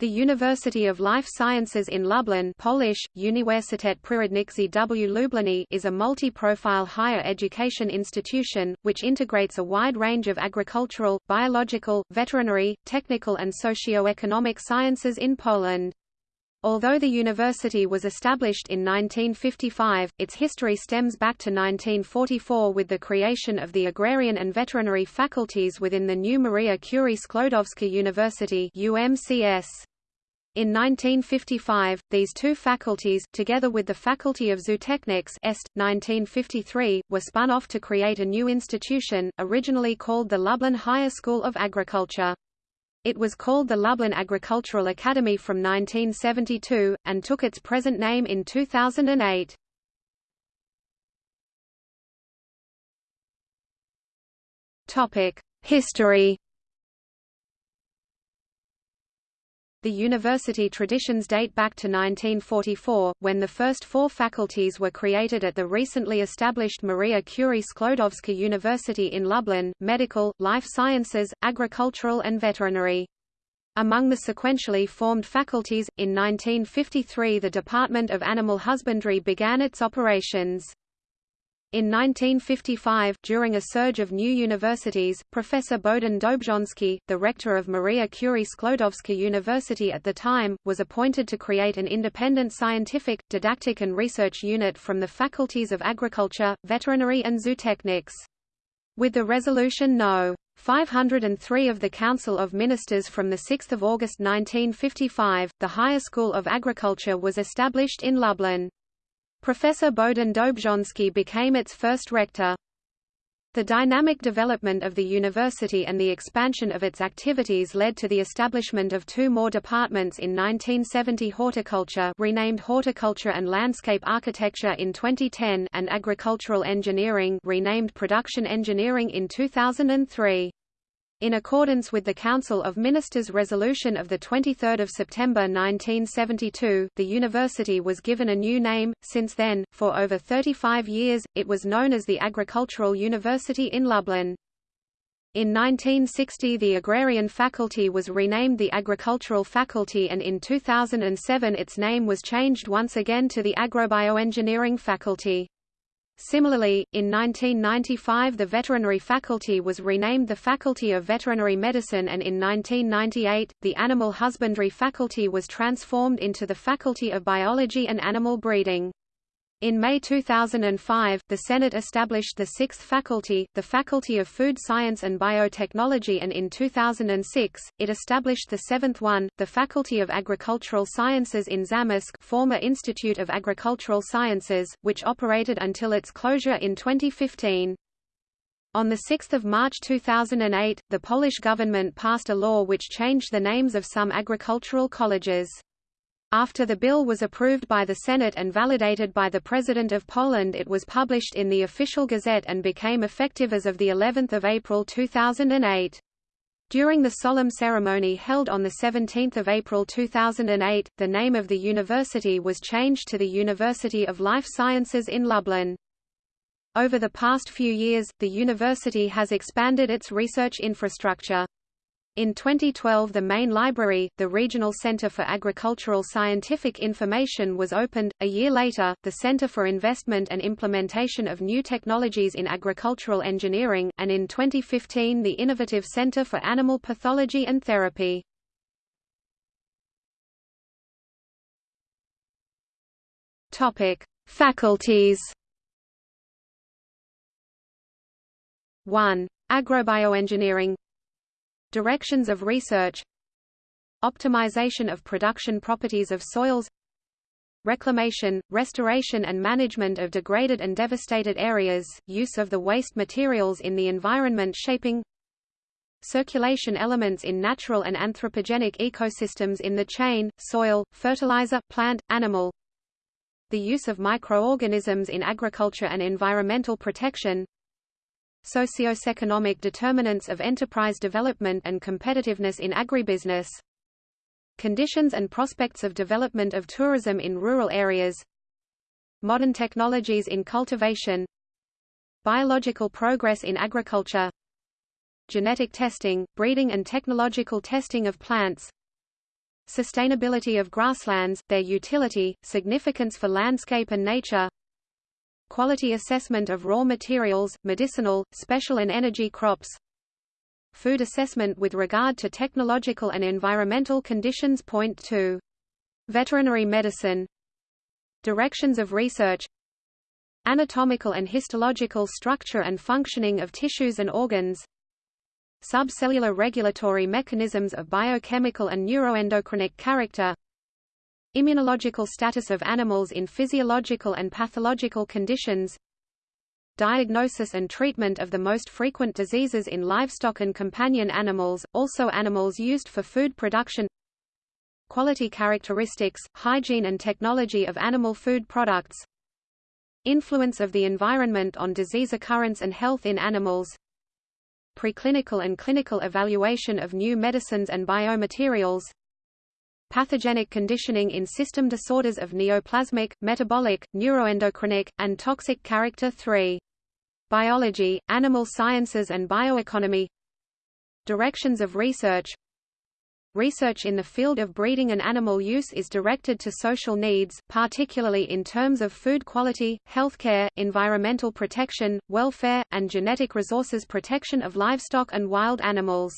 The University of Life Sciences in Lublin Polish, Uniwersytet Przyrodniczy w Lublinie is a multi-profile higher education institution, which integrates a wide range of agricultural, biological, veterinary, technical and socio-economic sciences in Poland. Although the university was established in 1955, its history stems back to 1944 with the creation of the agrarian and veterinary faculties within the new Maria Curie Sklodowska University UMCS. In 1955, these two faculties, together with the Faculty of Zootechnics Est, 1953, were spun off to create a new institution, originally called the Lublin Higher School of Agriculture. It was called the Lublin Agricultural Academy from 1972, and took its present name in 2008. History The university traditions date back to 1944, when the first four faculties were created at the recently established Maria Curie Sklodowska University in Lublin, medical, life sciences, agricultural and veterinary. Among the sequentially formed faculties, in 1953 the Department of Animal Husbandry began its operations. In 1955, during a surge of new universities, Professor Bohdan Dobrzański, the rector of Maria Curie Sklodowska University at the time, was appointed to create an independent scientific, didactic and research unit from the faculties of agriculture, veterinary and zootechnics. With the resolution No. 503 of the Council of Ministers from 6 August 1955, the Higher School of Agriculture was established in Lublin. Professor Bohdan Dobrzański became its first rector. The dynamic development of the university and the expansion of its activities led to the establishment of two more departments in 1970 horticulture renamed Horticulture and Landscape Architecture in 2010 and agricultural engineering renamed Production Engineering in 2003. In accordance with the Council of Ministers resolution of 23 September 1972, the university was given a new name. Since then, for over 35 years, it was known as the Agricultural University in Lublin. In 1960 the Agrarian Faculty was renamed the Agricultural Faculty and in 2007 its name was changed once again to the Agrobioengineering Faculty. Similarly, in 1995 the veterinary faculty was renamed the Faculty of Veterinary Medicine and in 1998, the Animal Husbandry faculty was transformed into the Faculty of Biology and Animal Breeding. In May 2005, the Senate established the sixth faculty, the Faculty of Food Science and Biotechnology and in 2006, it established the seventh one, the Faculty of Agricultural Sciences in Zamość former Institute of Agricultural Sciences, which operated until its closure in 2015. On 6 March 2008, the Polish government passed a law which changed the names of some agricultural colleges. After the bill was approved by the Senate and validated by the President of Poland it was published in the official gazette and became effective as of of April 2008. During the solemn ceremony held on 17 April 2008, the name of the university was changed to the University of Life Sciences in Lublin. Over the past few years, the university has expanded its research infrastructure. In 2012 the main library, the Regional Center for Agricultural Scientific Information was opened. A year later, the Center for Investment and Implementation of New Technologies in Agricultural Engineering, and in 2015 the Innovative Center for Animal Pathology and Therapy. Topic: Faculties 1. Agrobioengineering Directions of research Optimization of production properties of soils Reclamation, restoration and management of degraded and devastated areas, use of the waste materials in the environment shaping Circulation elements in natural and anthropogenic ecosystems in the chain, soil, fertilizer, plant, animal The use of microorganisms in agriculture and environmental protection Socioeconomic determinants of enterprise development and competitiveness in agribusiness Conditions and prospects of development of tourism in rural areas Modern technologies in cultivation Biological progress in agriculture Genetic testing, breeding and technological testing of plants Sustainability of grasslands, their utility, significance for landscape and nature Quality assessment of raw materials, medicinal, special and energy crops Food assessment with regard to technological and environmental conditions. Point 2. Veterinary medicine. Directions of research. Anatomical and histological structure and functioning of tissues and organs. Subcellular regulatory mechanisms of biochemical and neuroendocrinic character Immunological status of animals in physiological and pathological conditions Diagnosis and treatment of the most frequent diseases in livestock and companion animals, also animals used for food production Quality characteristics, hygiene and technology of animal food products Influence of the environment on disease occurrence and health in animals preclinical and clinical evaluation of new medicines and biomaterials, pathogenic conditioning in system disorders of neoplasmic, metabolic, neuroendocrinic, and toxic character 3. Biology, animal sciences and bioeconomy Directions of research Research in the field of breeding and animal use is directed to social needs, particularly in terms of food quality, healthcare, environmental protection, welfare, and genetic resources protection of livestock and wild animals.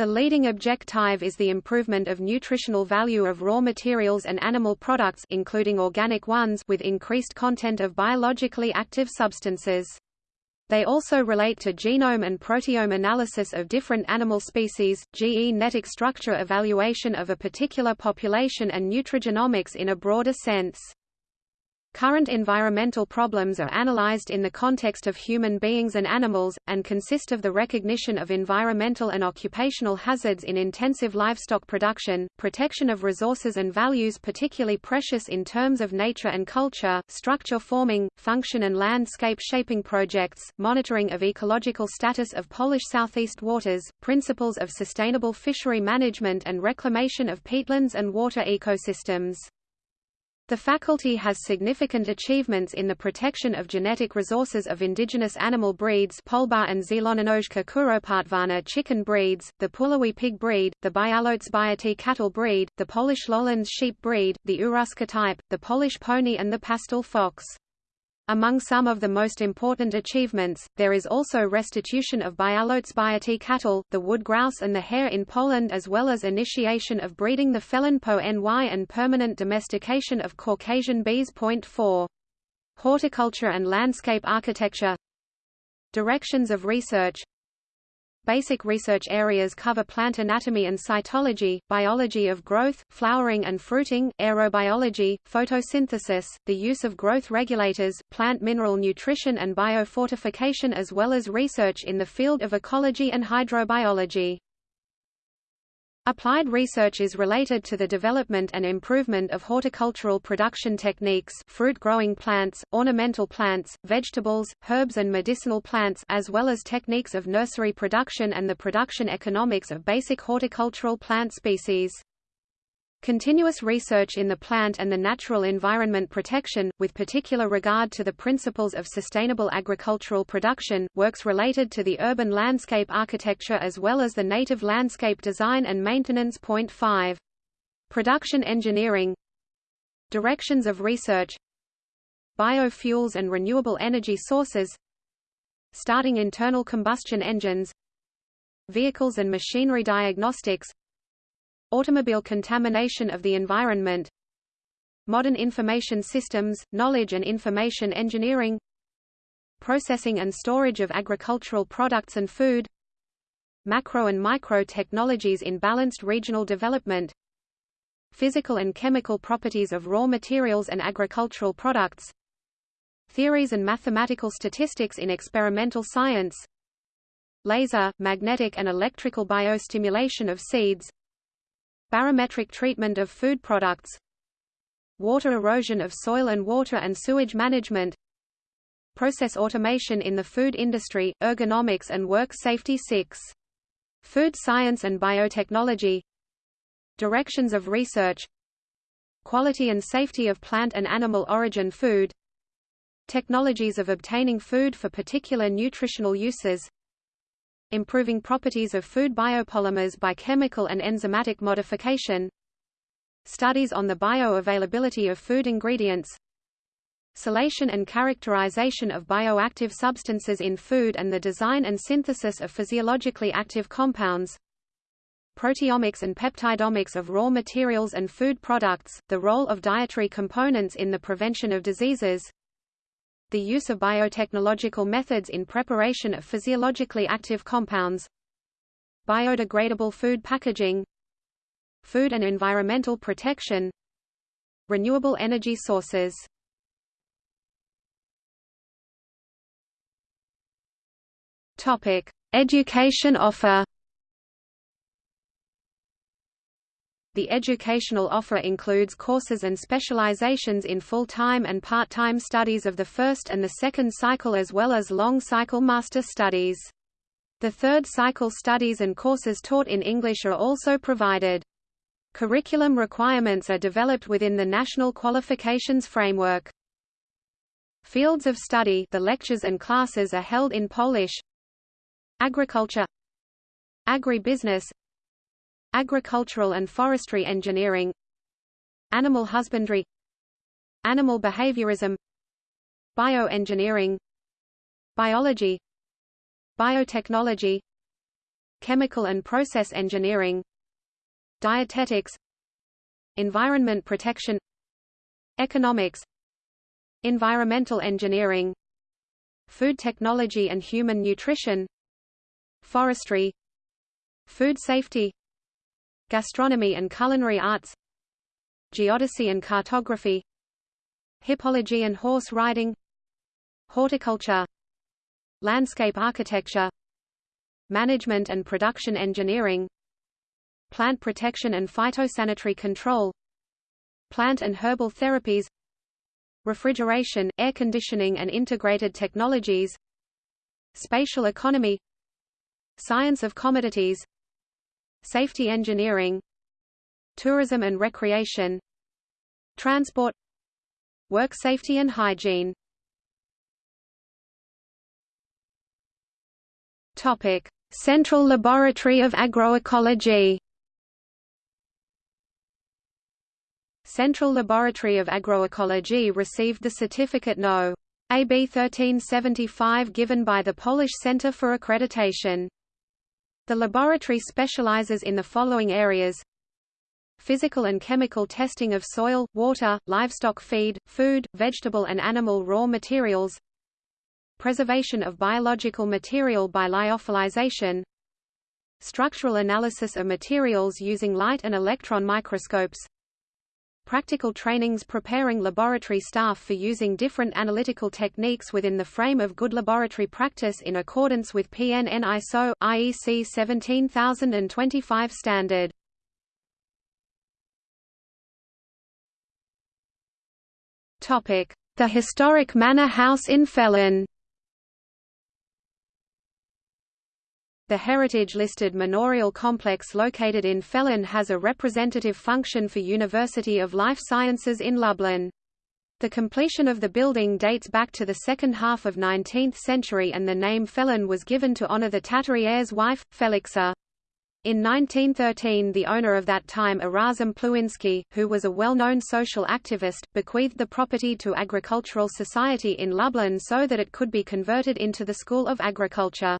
The leading objective is the improvement of nutritional value of raw materials and animal products including organic ones with increased content of biologically active substances. They also relate to genome and proteome analysis of different animal species, genetic structure evaluation of a particular population and nutrigenomics in a broader sense. Current environmental problems are analyzed in the context of human beings and animals, and consist of the recognition of environmental and occupational hazards in intensive livestock production, protection of resources and values particularly precious in terms of nature and culture, structure forming, function and landscape shaping projects, monitoring of ecological status of Polish southeast waters, principles of sustainable fishery management and reclamation of peatlands and water ecosystems. The faculty has significant achievements in the protection of genetic resources of indigenous animal breeds Polbar and Zielononóżka Kuropatwana chicken breeds, the Puławy pig breed, the Białocbiaty cattle breed, the Polish lowlands sheep breed, the Uhruska type, the Polish pony and the pastel fox. Among some of the most important achievements, there is also restitution of Białocbiaty cattle, the wood grouse and the hare in Poland as well as initiation of breeding the Felin pony and permanent domestication of Caucasian bees. Point 4. Horticulture and landscape architecture Directions of research Basic research areas cover plant anatomy and cytology, biology of growth, flowering and fruiting, aerobiology, photosynthesis, the use of growth regulators, plant mineral nutrition and biofortification as well as research in the field of ecology and hydrobiology. Applied research is related to the development and improvement of horticultural production techniques fruit-growing plants, ornamental plants, vegetables, herbs and medicinal plants as well as techniques of nursery production and the production economics of basic horticultural plant species. Continuous research in the plant and the natural environment protection, with particular regard to the principles of sustainable agricultural production, works related to the urban landscape architecture as well as the native landscape design and maintenance. Point 5. Production engineering. Directions of research. Biofuels and renewable energy sources. Starting internal combustion engines. Vehicles and machinery diagnostics Automobile contamination of the environment Modern information systems, knowledge and information engineering Processing and storage of agricultural products and food Macro and micro technologies in balanced regional development Physical and chemical properties of raw materials and agricultural products Theories and mathematical statistics in experimental science Laser, magnetic and electrical biostimulation of seeds Barometric treatment of food products Water erosion of soil and water and sewage management Process automation in the food industry, ergonomics and work safety 6. Food science and biotechnology Directions of research Quality and safety of plant and animal origin food Technologies of obtaining food for particular nutritional uses improving properties of food biopolymers by chemical and enzymatic modification. Studies on the bioavailability of food ingredients. Salation and characterization of bioactive substances in food and the design and synthesis of physiologically active compounds. Proteomics and peptidomics of raw materials and food products, the role of dietary components in the prevention of diseases, the use of biotechnological methods in preparation of physiologically active compounds, biodegradable food packaging, food and environmental protection, renewable energy sources. Topic: Education offer The educational offer includes courses and specializations in full-time and part-time studies of the first and the second cycle as well as long-cycle master studies. The third cycle studies and courses taught in English are also provided. Curriculum requirements are developed within the National Qualifications Framework. Fields of study the lectures and classes are held in Polish Agriculture Agribusiness Agricultural and forestry engineering Animal husbandry Animal behaviorism Bioengineering Biology Biotechnology Chemical and process engineering Dietetics Environment protection Economics Environmental engineering Food technology and human nutrition Forestry Food safety Gastronomy and culinary arts Geodesy and cartography Hippology and horse riding Horticulture Landscape architecture Management and production engineering Plant protection and phytosanitary control Plant and herbal therapies Refrigeration, air conditioning and integrated technologies Spatial economy Science of commodities Safety engineering Tourism and recreation Transport Work safety and hygiene Topic: Central Laboratory of Agroecology. Central Laboratory of Agroecology received the certificate No. AB 1375 given by the Polish Center for Accreditation. The laboratory specializes in the following areas. Physical and chemical testing of soil, water, livestock feed, food, vegetable and animal raw materials. Preservation of biological material by lyophilization. Structural analysis of materials using light and electron microscopes practical trainings preparing laboratory staff for using different analytical techniques within the frame of good laboratory practice in accordance with PNN ISO, IEC 17025 standard. The historic manor house in Felin The heritage-listed manorial complex located in Felin has a representative function for University of Life Sciences in Lublin. The completion of the building dates back to the second half of 19th century and the name Felin was given to honor the Tatary heir's wife, Felixa. In 1913 the owner of that time Erazm Plewiński, who was a well-known social activist, bequeathed the property to Agricultural Society in Lublin so that it could be converted into the School of Agriculture.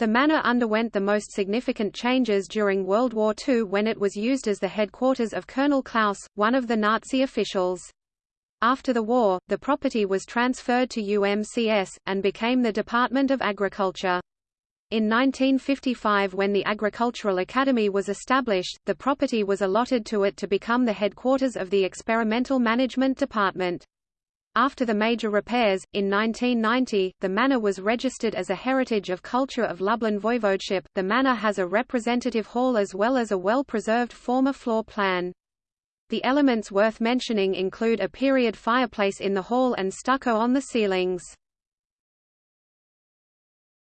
The manor underwent the most significant changes during World War II when it was used as the headquarters of Colonel Klaus, one of the Nazi officials. After the war, the property was transferred to UMCS, and became the Department of Agriculture. In 1955 when the Agricultural Academy was established, the property was allotted to it to become the headquarters of the Experimental Management Department. After the major repairs, in 1990, the manor was registered as a Heritage of Culture of Lublin Voivodeship. The manor has a representative hall as well as a well-preserved former floor plan. The elements worth mentioning include a period fireplace in the hall and stucco on the ceilings.